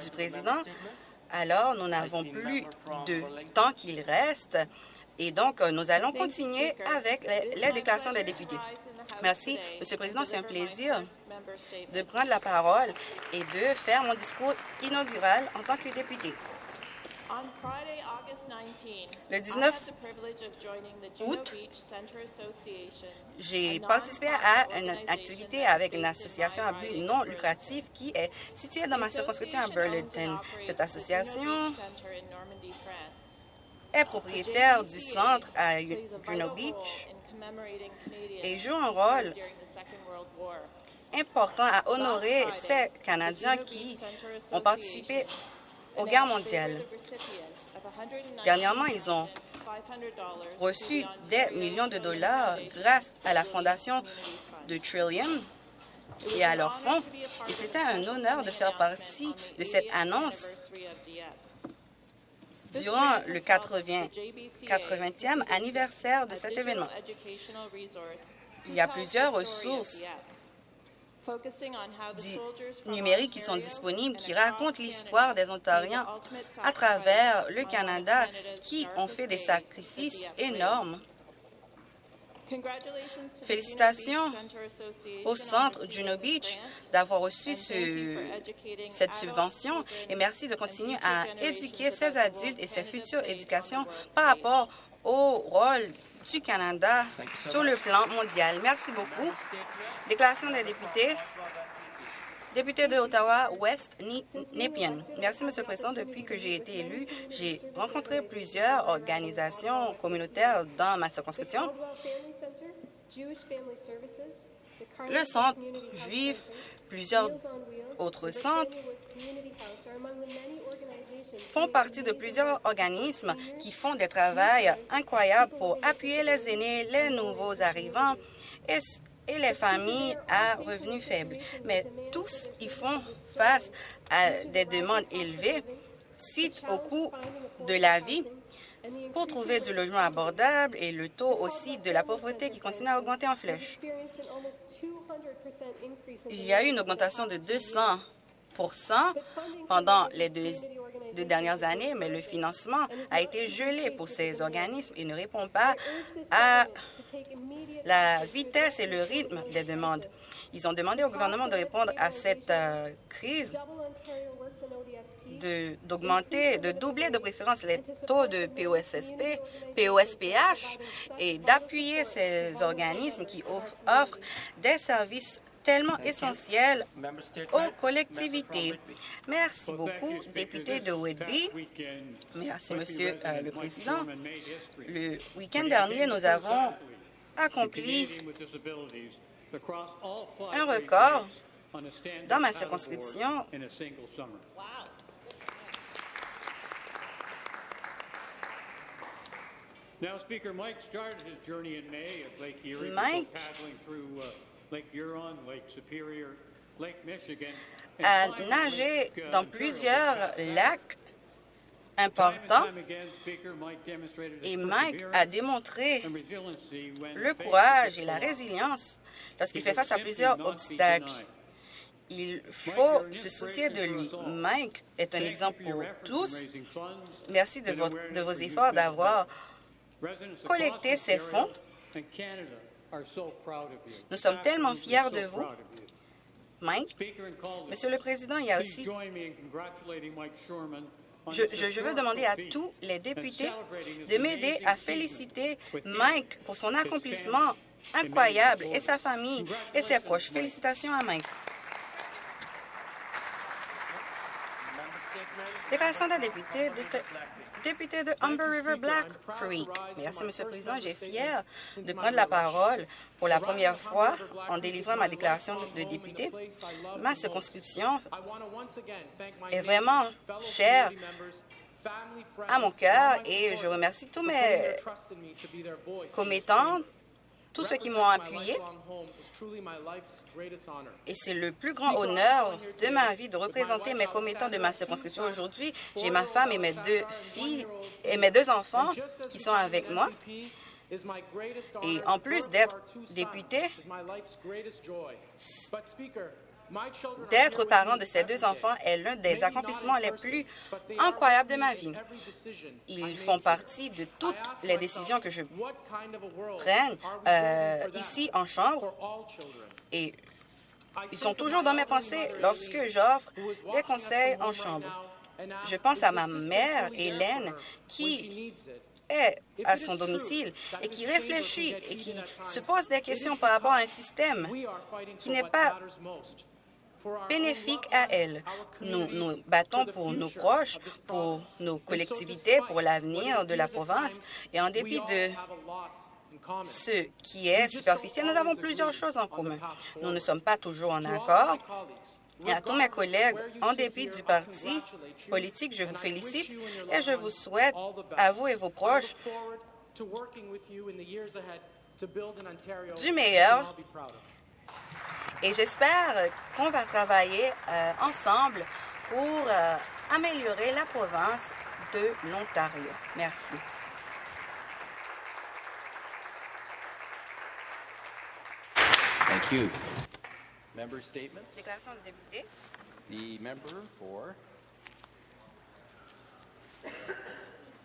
du président. Alors, nous n'avons plus de temps qu'il reste et donc, nous allons continuer avec la déclaration des députés. Merci, Monsieur le Président. C'est un plaisir de prendre la parole et de faire mon discours inaugural en tant que député. Le 19 août, j'ai participé à une activité avec une association à but non lucratif qui est située dans ma circonscription à Burlington. Cette association est propriétaire du centre à Juno Beach et joue un rôle important à honorer ces Canadiens qui ont participé aux guerres mondiales. Dernièrement, ils ont reçu des millions de dollars grâce à la fondation de Trillium et à leurs fonds. Et c'était un honneur de faire partie de cette annonce durant le 80, 80e anniversaire de cet événement. Il y a plusieurs ressources numériques qui sont disponibles qui racontent l'histoire des Ontariens à travers le Canada qui ont fait des sacrifices énormes. Félicitations au Centre Juno Beach d'avoir reçu cette subvention et merci de continuer à éduquer ces adultes et ces futures éducations par rapport au rôle du Canada sur le plan mondial. Merci beaucoup. Déclaration des députés. Député de Ottawa-Ouest, Nepean. Merci, Monsieur le Président. Depuis que j'ai été élu, j'ai rencontré plusieurs organisations communautaires dans ma circonscription. Le centre juif, plusieurs autres centres font partie de plusieurs organismes qui font des travaux incroyables pour appuyer les aînés, les nouveaux arrivants et, et les familles à revenus faibles. Mais tous, ils font face à des demandes élevées suite au coût de la vie pour trouver du logement abordable et le taux aussi de la pauvreté qui continue à augmenter en flèche. Il y a eu une augmentation de 200% pendant les deux, dernières années, mais le financement a été gelé pour ces organismes et ne répond pas à la vitesse et le rythme des demandes. Ils ont demandé au gouvernement de répondre à cette euh, crise d'augmenter, de, doubler de préférence les taux de POSSP, POSPH et d'appuyer ces organismes qui offrent des services tellement essentiels aux collectivités. Merci beaucoup, député de Whitby. Merci, Monsieur euh, le Président. Le week-end dernier, nous avons accompli un record dans ma circonscription Mike a nagé dans plusieurs lacs importants. et Mike a démontré le courage et la résilience lorsqu'il fait face à plusieurs obstacles. Il faut se soucier de lui. Mike est un exemple pour tous. Merci de, de vos efforts d'avoir collecter ces fonds. Nous sommes tellement fiers de vous. Mike, Monsieur le Président, il y a aussi... Je, je, veux demander à tous les députés de m'aider à féliciter Mike pour son accomplissement incroyable et sa famille et ses proches. Félicitations à Mike. Déclaration d'un député, député de Humber River Black Creek. Merci, Monsieur le Président. J'ai fier de prendre la parole pour la première fois en délivrant ma déclaration de député. Ma circonscription est vraiment chère à mon cœur et je remercie tous mes commettants tous ceux qui m'ont appuyé. Et c'est le plus grand honneur de ma vie de représenter mes commettants de ma circonscription aujourd'hui. J'ai ma femme et mes deux filles et mes deux enfants qui sont avec moi. Et en plus d'être député, D'être parent de ces deux enfants est l'un des accomplissements les plus incroyables de ma vie. Ils font partie de toutes les décisions que je prenne euh, ici en chambre et ils sont toujours dans mes pensées lorsque j'offre des conseils en chambre. Je pense à ma mère, Hélène, qui est à son domicile et qui réfléchit et qui se pose des questions par rapport à un système qui n'est pas bénéfique à elle. Nous nous battons pour nos proches, pour nos collectivités, pour l'avenir de la province et en dépit de ce qui est superficiel, nous avons plusieurs choses en commun. Nous ne sommes pas toujours en accord. Et à tous mes collègues, en dépit du parti politique, je vous félicite et je vous souhaite, à vous et vos proches, du meilleur. Et j'espère qu'on va travailler euh, ensemble pour euh, améliorer la province de l'Ontario. Merci. Thank you. Member statements? Déclaration de député. The member for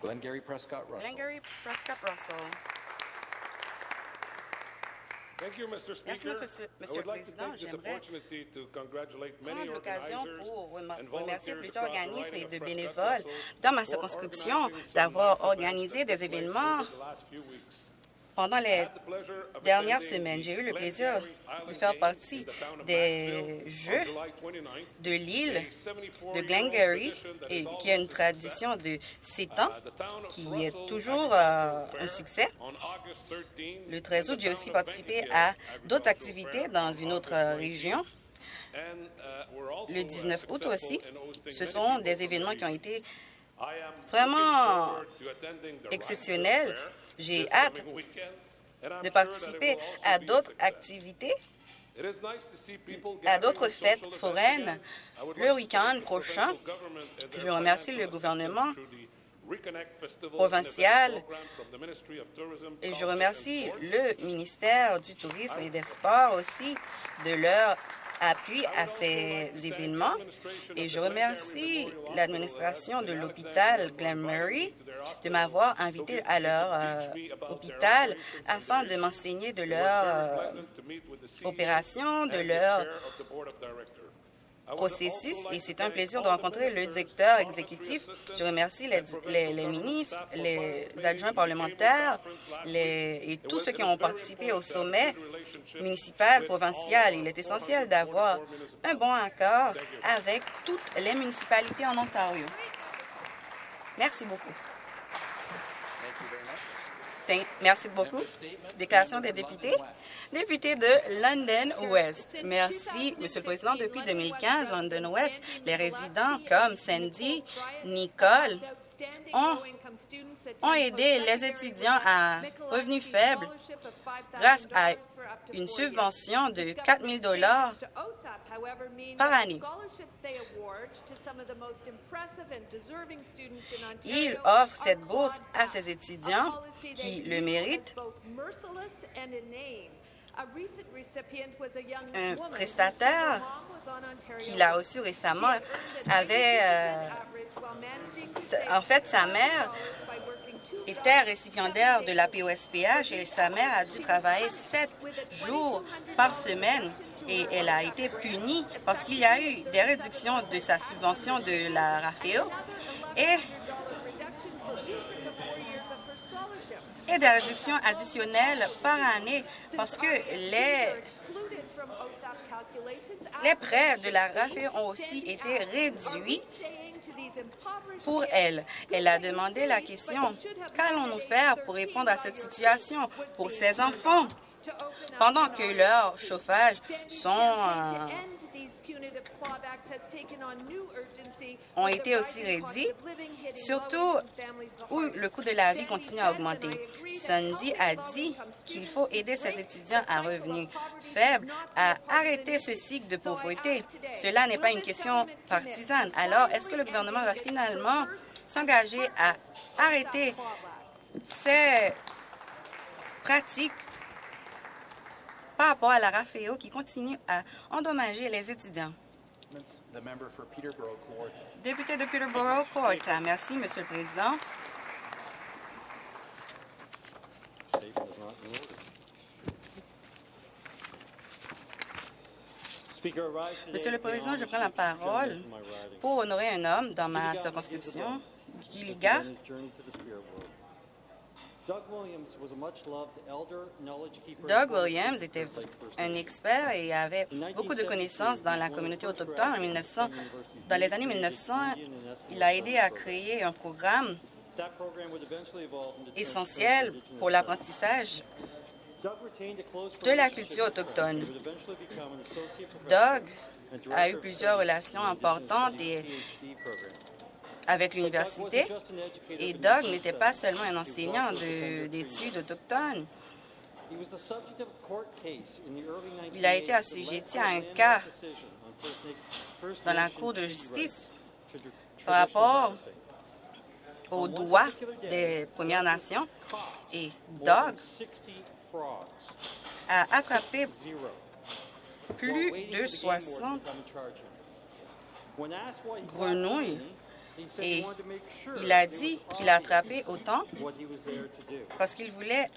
Glengarry Prescott Russell. Glengarry Prescott Russell. Thank you, Mr. Speaker. Monsieur, le Président, j'aimerais prendre l'occasion pour remercier plusieurs organismes et de bénévoles dans ma circonscription d'avoir organisé des événements pendant les dernières semaines. J'ai eu le plaisir de faire partie des Jeux July 29th. de l'île de 74-year-old Glengarry, et qui a une tradition de sept ans, qui est toujours euh, un succès. on August 13, Le 13 août, j'ai aussi participé à d'autres activités dans une autre 19. région. Le uh, 19 août aussi, ce sont des événements qui ont été vraiment exceptionnels. J'ai hâte de participer à d'autres activités, à d'autres fêtes foraines le week-end prochain. Je remercie le gouvernement provincial et je remercie le ministère du Tourisme et des Sports aussi de leur appui à ces événements. Et je remercie l'administration de l'hôpital Glen Murray de m'avoir invité à leur euh, hôpital afin de m'enseigner de leur euh, opération, de leur processus et c'est un plaisir de rencontrer le directeur exécutif. Je remercie les, les- ministres, les adjoints parlementaires et tous ceux qui ont participé au sommet municipal, provincial. Il est essentiel d'avoir un bon accord avec toutes les municipalités en Ontario. Merci beaucoup. Thank you very much. Thank- Merci beaucoup. Déclaration des députés. Député de London West. Merci, Monsieur le Président. Depuis 2015, London West, les résidents comme Sandy, Nicole ont, ont aidé les étudiants à revenus faibles grâce à une subvention de 4 000 par année. Il offre cette bourse à ses étudiants qui le méritent. Un prestataire qu'il a reçu récemment avait... euh, en fait, sa mère était récipiendaire de la POSPH et sa mère a dû travailler sept jours par semaine et elle a été punie parce qu'il y a eu des réductions de sa subvention de la RAFEO et, et des réductions additionnelles par année parce que les, les prêts de la RAFEO ont aussi été réduits pour elle. Elle a demandé la question, qu'allons-nous faire pour répondre à cette situation pour ses enfants? Pendant que leurs chauffages sont, euh, ont été aussi réduits, surtout où le coût de la vie continue à augmenter. Sandy a dit qu'il faut aider ses étudiants à revenus faibles à arrêter ce cycle de pauvreté. Cela n'est pas une question partisane. Alors, est-ce que le gouvernement va finalement s'engager à arrêter ces pratiques par rapport à la RAFEO qui continue à endommager les étudiants? Député de Peterborough, Kawartha. Merci, Monsieur le Président. Monsieur le Président, je prends la parole pour honorer un homme dans ma Gilligan circonscription, has Gilliga. begun his journey to the spirit world. Doug Williams was a much-loved elder, knowledge keeper Doug and former Williams chief était un expert et avait beaucoup de connaissances dans la communauté autochtone. En 1900, dans les années 1900, il a aidé à créer un programme essentiel pour l'apprentissage de la culture autochtone. Doug a eu plusieurs relations importantes et. Avec l'université. Et Doug n'était pas seulement un enseignant d'études autochtones. Il a été 1980s assujetti à un cas dans la Cour de justice par rapport aux droits des Premières Nations. Et Doug More than 60 frogs. a attrapé plus de for the game warden 60 to come and charge him. When asked why he caught grenouilles et il a it dit qu'il a attrapé autant parce qu'il voulait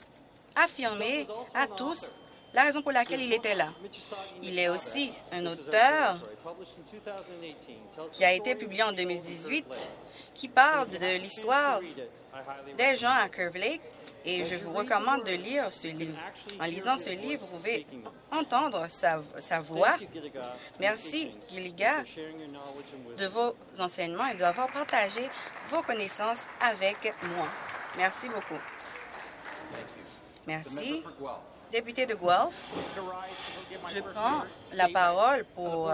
affirmer à tous la raison pour laquelle il était là. Il est aussi un auteur qui a été publié en 2018 qui parle de l'histoire des gens à Curve Lake et je vous recommande de lire ce livre. En lisant ce livre, vous pouvez entendre sa, voix. Merci, Gilliga, de vos enseignements et d'avoir partagé vos connaissances avec moi. Merci beaucoup. Merci. Député de Guelph, je prends la parole pour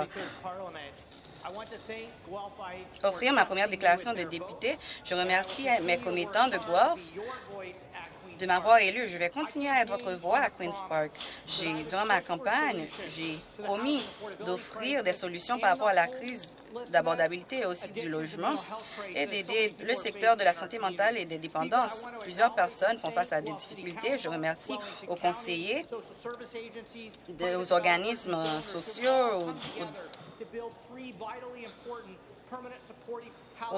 offrir ma première déclaration de député. Je remercie mes commettants de Guelph de m'avoir élu. Je vais continuer à être votre voix à Queen's Park. Durant ma campagne, j'ai promis d'offrir des solutions par rapport à la crise d'abordabilité et aussi du logement et d'aider le secteur de la santé mentale et des dépendances. Plusieurs personnes font face à des difficultés. Je remercie aux conseillers, aux organismes sociaux, aux- aux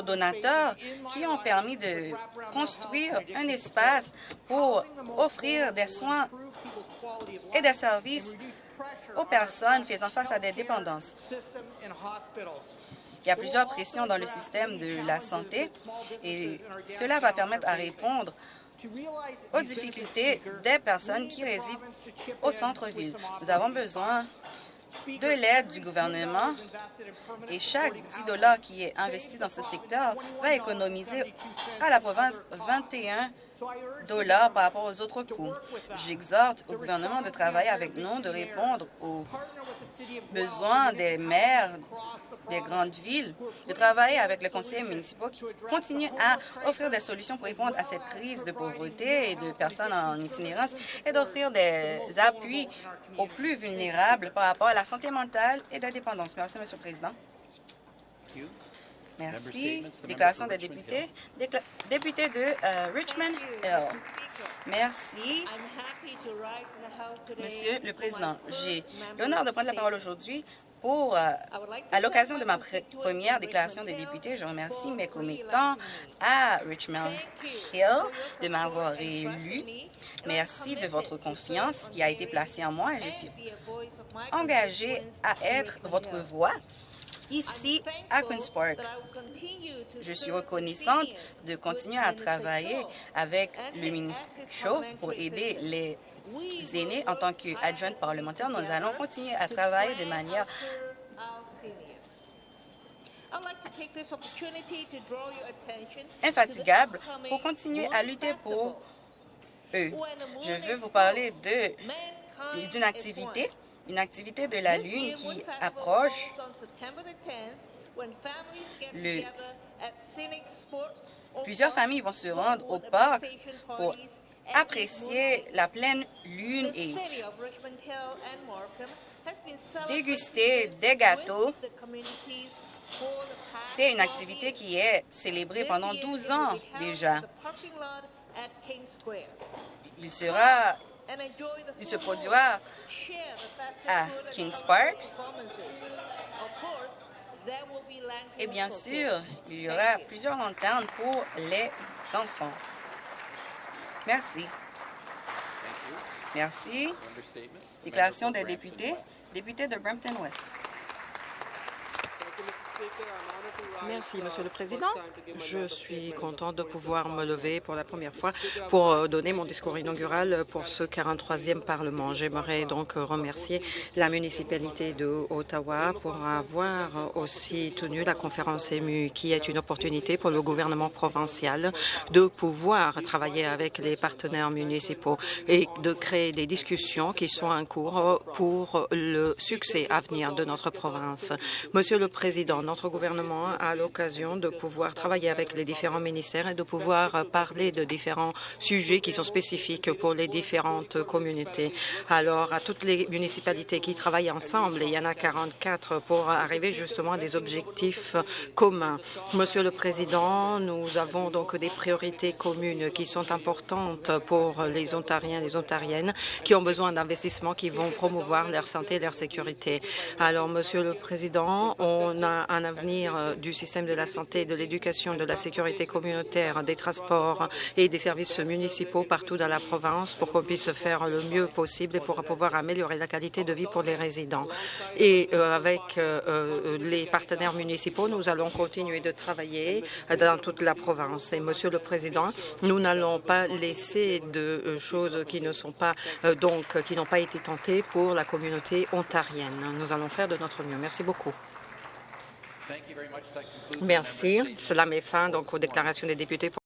donateurs qui ont permis de construire un espace pour offrir des soins et des services aux personnes faisant face à des dépendances. Il y a plusieurs pressions dans le système de la santé et cela va permettre à répondre aux difficultés des personnes qui résident au centre-ville. Nous avons besoin de l'aide du gouvernement et chaque 10 dollars qui est investi dans ce secteur va économiser à la province 21 dollars par rapport aux autres coûts. J'exhorte au gouvernement de travailler avec nous, de répondre aux besoins des maires des grandes villes, de travailler avec les conseillers municipaux qui continuent à offrir des solutions pour répondre à cette crise de pauvreté et de personnes en itinérance et d'offrir des appuis aux plus vulnérables par rapport à la santé mentale et de la dépendance. Merci, Monsieur le Président. Thank you. Merci. Déclaration des députés. Décla- député de euh, Richmond Hill. Merci. Monsieur le Président, j'ai l'honneur de prendre la parole aujourd'hui pour, euh, à l'occasion de ma pr- première déclaration des députés, je remercie mes commettants à Richmond Hill de m'avoir élu. Merci de votre confiance qui a été placée en moi et je suis engagée à être votre voix ici à Queen's Park. Je suis reconnaissante de continuer à travailler avec le ministre Cho pour aider les aînés en tant qu'adjointe parlementaire. Nous allons continuer à travailler de manière infatigable pour continuer à lutter pour eux. Je veux vous parler d'une activité, une activité de la Lune qui approche. Le- Plusieurs familles vont se rendre au parc pour apprécier la pleine lune et déguster des gâteaux. C'est une activité qui est célébrée pendant 12 ans déjà. Il sera Il se produira à Kings Park. Et bien sûr, il y aura plusieurs lanternes pour les enfants. Merci. Merci. Déclaration des députés. Député de Brampton West. Merci, Monsieur le Président. Je suis content de pouvoir me lever pour la première fois pour euh, donner mon discours inaugural pour ce 43e Parlement. J'aimerais donc remercier la municipalité de Ottawa pour avoir aussi tenu la conférence émue, qui est une opportunité pour le gouvernement provincial de pouvoir travailler avec les partenaires municipaux et de créer des discussions qui sont en cours pour le succès à venir de notre province. Monsieur le Président, notre gouvernement a l'occasion de pouvoir travailler avec les différents ministères et de pouvoir parler de différents sujets qui sont spécifiques pour les différentes communautés. Alors, à toutes les municipalités qui travaillent ensemble, il y en a 44 pour arriver justement à des objectifs communs. Monsieur le Président, nous avons donc des priorités communes qui sont importantes pour les Ontariens et les Ontariennes qui ont besoin d'investissements qui vont promouvoir leur santé et leur sécurité. Alors, Monsieur le Président, on a un avenir du système de la santé, de l'éducation, de la sécurité communautaire, des transports et des services municipaux partout dans la province pour qu'on puisse faire le mieux possible et pour pouvoir améliorer la qualité de vie pour les résidents. Et euh, avec euh, euh, les partenaires municipaux, nous allons continuer de travailler dans toute la province. Et Monsieur le Président, nous n'allons pas laisser de choses qui ne sont pas donc qui n'ont pas été tentées pour la communauté ontarienne. Nous allons faire de notre mieux. Merci beaucoup. Thank you very much. That concludes the member Merci. Cela met fin donc aux déclarations des députés.